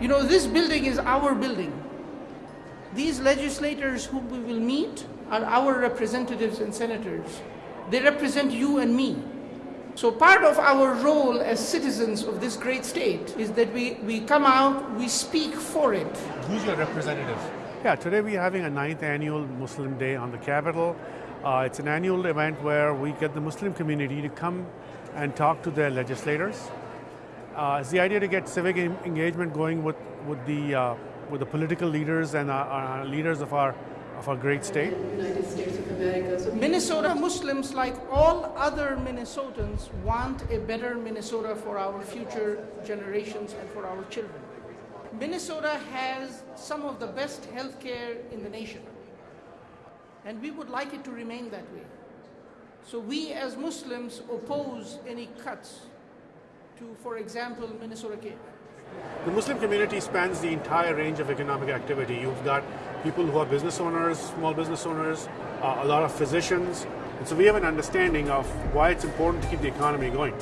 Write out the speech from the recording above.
You know, this building is our building. These legislators whom we will meet are our representatives and senators. They represent you and me. So part of our role as citizens of this great state is that we, we come out, we speak for it. Who's your representative? Yeah, today we're having a ninth annual Muslim Day on the Capitol. Uh, it's an annual event where we get the Muslim community to come and talk to their legislators. Uh, it's the idea to get civic engagement going with, with, the, uh, with the political leaders and our, leaders of our, of our great state. United States of America. So Minnesota Muslims, like all other Minnesotans, want a better Minnesota for our future generations and for our children. Minnesota has some of the best health care in the nation, and we would like it to remain that way. So we as Muslims oppose any cuts to, for example, Minnesota Care. The Muslim community spans the entire range of economic activity. You've got people who are business owners, small business owners, uh, a lot of physicians. And so we have an understanding of why it's important to keep the economy going.